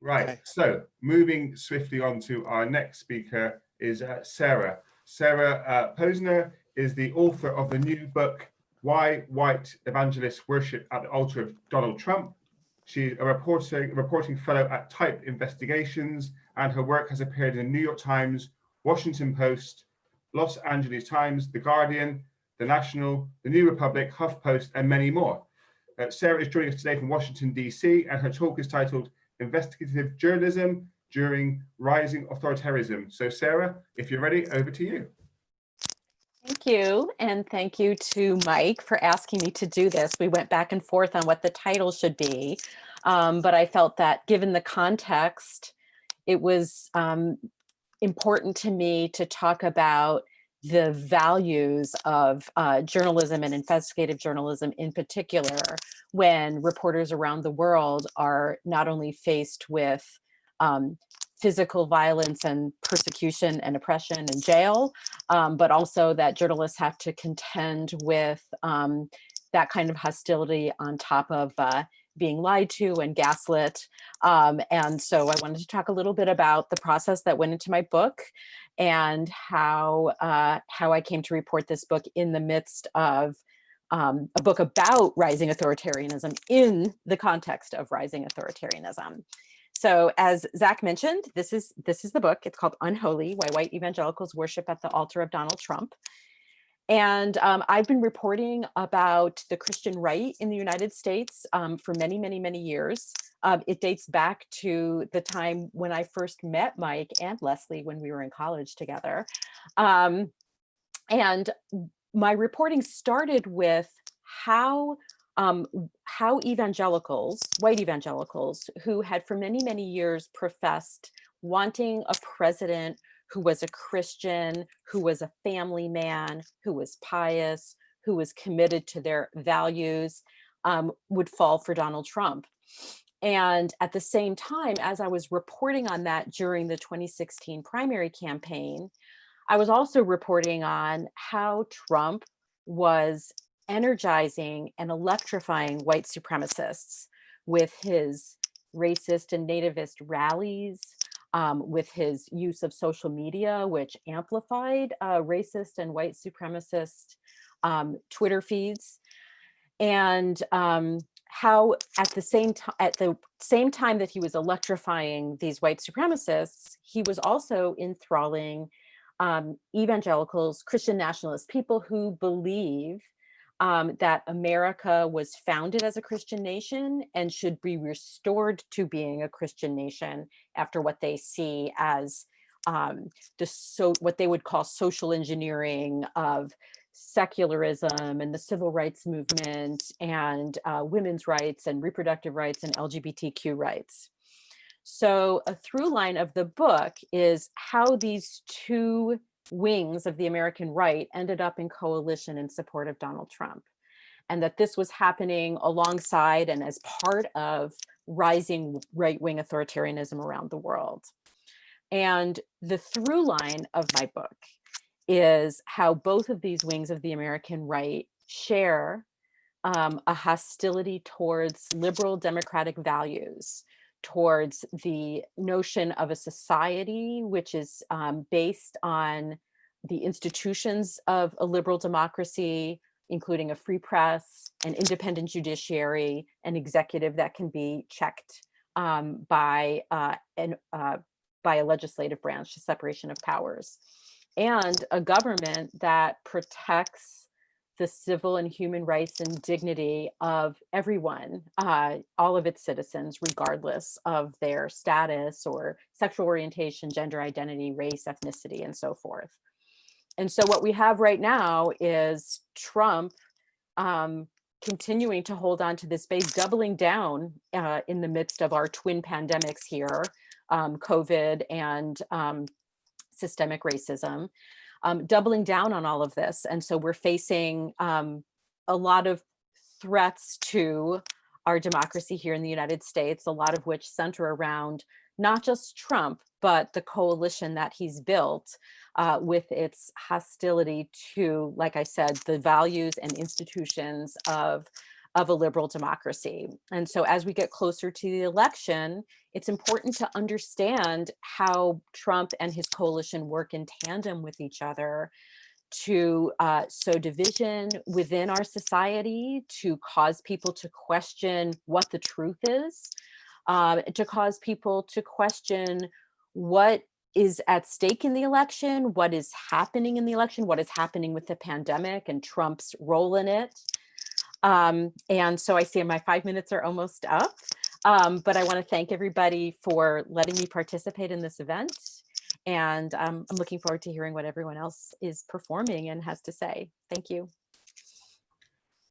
Right, Okay. so moving swiftly on to our next speaker is uh, Sarah. Sarah uh, Posner is the author of the new book, Why White Evangelists Worship at the Altar of Donald Trump. She's a reporting, reporting fellow at Type Investigations, and her work has appeared in the New York Times, Washington Post, Los Angeles Times, The Guardian, The National, The New Republic, HuffPost, and many more. Uh, Sarah is joining us today from Washington, DC, and her talk is titled investigative journalism during rising authoritarianism. So Sarah, if you're ready, over to you. Thank you. And thank you to Mike for asking me to do this. We went back and forth on what the title should be. Um, but I felt that given the context, it was um, important to me to talk about the values of uh, journalism and investigative journalism in particular when reporters around the world are not only faced with um, physical violence and persecution and oppression and jail, um, but also that journalists have to contend with um, that kind of hostility on top of uh, being lied to and gaslit. Um, and so I wanted to talk a little bit about the process that went into my book and how, uh, how I came to report this book in the midst of um, a book about rising authoritarianism in the context of rising authoritarianism. So as Zach mentioned, this is this is the book. It's called Unholy, Why White Evangelicals Worship at the Altar of Donald Trump. And um, I've been reporting about the Christian right in the United States um, for many, many, many years. Um, it dates back to the time when I first met Mike and Leslie when we were in college together. Um, and my reporting started with how um, how evangelicals, white evangelicals, who had for many, many years professed wanting a president who was a Christian, who was a family man, who was pious, who was committed to their values, um, would fall for Donald Trump. And at the same time, as I was reporting on that during the 2016 primary campaign, I was also reporting on how Trump was energizing and electrifying white supremacists with his racist and nativist rallies, um, with his use of social media, which amplified uh, racist and white supremacist um, Twitter feeds, and um, how at the same time at the same time that he was electrifying these white supremacists, he was also enthralling um, evangelicals, Christian nationalists, people who believe um, that America was founded as a Christian nation and should be restored to being a Christian nation after what they see as um, the so what they would call social engineering of secularism and the civil rights movement and uh, women's rights and reproductive rights and LGBTQ rights. So a through line of the book is how these two wings of the American right ended up in coalition in support of Donald Trump. And that this was happening alongside and as part of rising right-wing authoritarianism around the world. And the through line of my book is how both of these wings of the American right share um, a hostility towards liberal democratic values, towards the notion of a society which is um, based on the institutions of a liberal democracy, including a free press, an independent judiciary, an executive that can be checked um, by, uh, an, uh, by a legislative branch, separation of powers, and a government that protects the civil and human rights and dignity of everyone, uh, all of its citizens, regardless of their status or sexual orientation, gender identity, race, ethnicity, and so forth. And so what we have right now is Trump um, continuing to hold on to this base, doubling down uh, in the midst of our twin pandemics here, um, COVID and um, systemic racism um, doubling down on all of this. And so we're facing um, a lot of threats to our democracy here in the United States, a lot of which center around not just Trump, but the coalition that he's built uh, with its hostility to, like I said, the values and institutions of of a liberal democracy. And so as we get closer to the election, it's important to understand how Trump and his coalition work in tandem with each other to uh, sow division within our society, to cause people to question what the truth is, um, to cause people to question what is at stake in the election, what is happening in the election, what is happening with the pandemic and Trump's role in it. Um, and so I see my five minutes are almost up, um, but I want to thank everybody for letting me participate in this event. And um, I'm looking forward to hearing what everyone else is performing and has to say. Thank you.